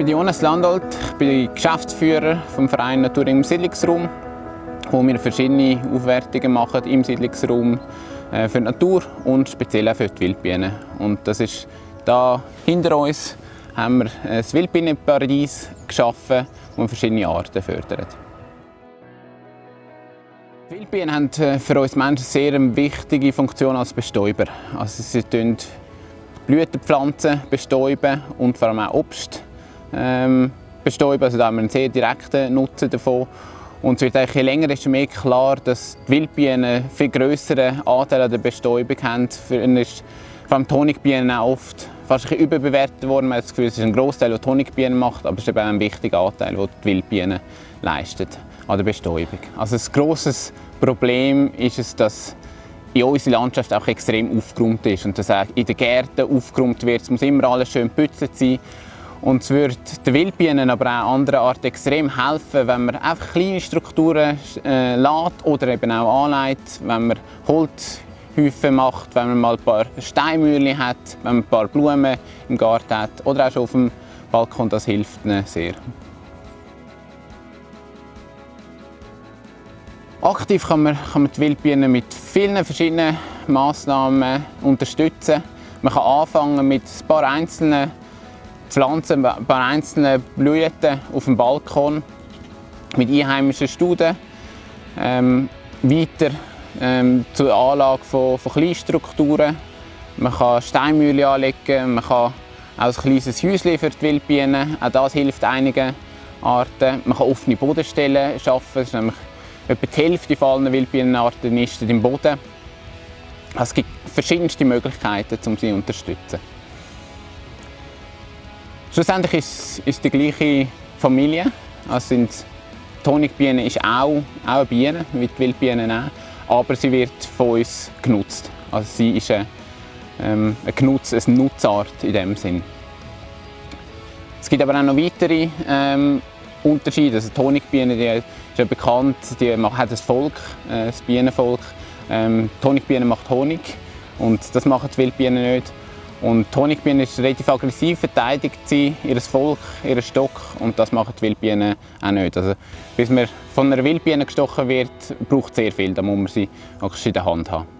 bin Jonas Landolt, ich bin Geschäftsführer vom Verein Natur im Siedlungsraum, wo wir verschiedene Aufwertungen machen im Siedlungsraum äh, für die Natur und speziell auch für die Wildbienen. Und das ist da hinter uns haben wir ein Wildbienenparadies geschaffen, das verschiedene Arten fördert. Wildbienen haben äh, für uns Menschen sehr eine wichtige Funktion als Bestäuber. Also sie Blütenpflanzen bestäuben und vor allem auch Obst ähm, bestäuben. Also da haben wir einen sehr direkten Nutzen davon. Und es wird eigentlich je länger desto mehr klar, dass die Wildbienen einen viel grösseren Anteil an der Bestäubung haben. Für ist vor allem Honigbienen auch oft fast ein überbewertet worden. Man hat das Gefühl, es ist ein Großteil, der Honigbienen macht, aber es ist eben auch ein wichtiger Anteil, den die Wildbienen leisten an der Bestäubung. Also ein grosses Problem ist es, dass in unserer Landschaft auch extrem aufgeräumt ist und dass auch in den Gärten aufgeräumt wird. Es muss immer alles schön gepützelt sein. Und es würde den Wildbienen, aber auch anderen Arten extrem helfen, wenn man einfach kleine Strukturen äh, lässt oder eben auch anlegt, wenn man Holzhäufen macht, wenn man mal ein paar Steinmühlen hat, wenn man ein paar Blumen im Garten hat oder auch schon auf dem Balkon, das hilft ihnen sehr. Aktiv kann man, kann man die Wildbienen mit vielen verschiedenen Massnahmen unterstützen. Man kann anfangen mit ein paar einzelnen Pflanzen, ein paar einzelnen Blüten auf dem Balkon mit einheimischen Studen. Ähm, weiter ähm, zur Anlage von, von Kleinstrukturen. Man kann Steinmühle anlegen, man kann auch ein kleines Häuschen für die Wildbienen. Auch das hilft einigen Arten. Man kann offene Bodenstellen schaffen. Etwa die Hälfte von Wildbienenarten nistet im Boden. Also es gibt verschiedenste Möglichkeiten, um sie zu unterstützen. Schlussendlich ist es die gleiche Familie. Also sind, Honigbiene ist auch, auch eine Biene, wie die Wildbienen auch, aber sie wird von uns genutzt. Also sie ist eine, ähm, Genutz, eine Nutzart in dem Sinn. Es gibt aber auch noch weitere ähm, Unterschiede. Also die Honigbiene die ist ja bekannt, die hat ein Volk, äh, das Bienenvolk. Ähm, die Honigbiene macht Honig und das machen die Wildbienen nicht. Und die Honigbiene ist relativ aggressiv, verteidigt sie, ihr Volk, ihren Stock und das machen die Wildbienen auch nicht. Also, bis man von einer Wildbiene gestochen wird, braucht es sehr viel, da muss man sie in der Hand haben.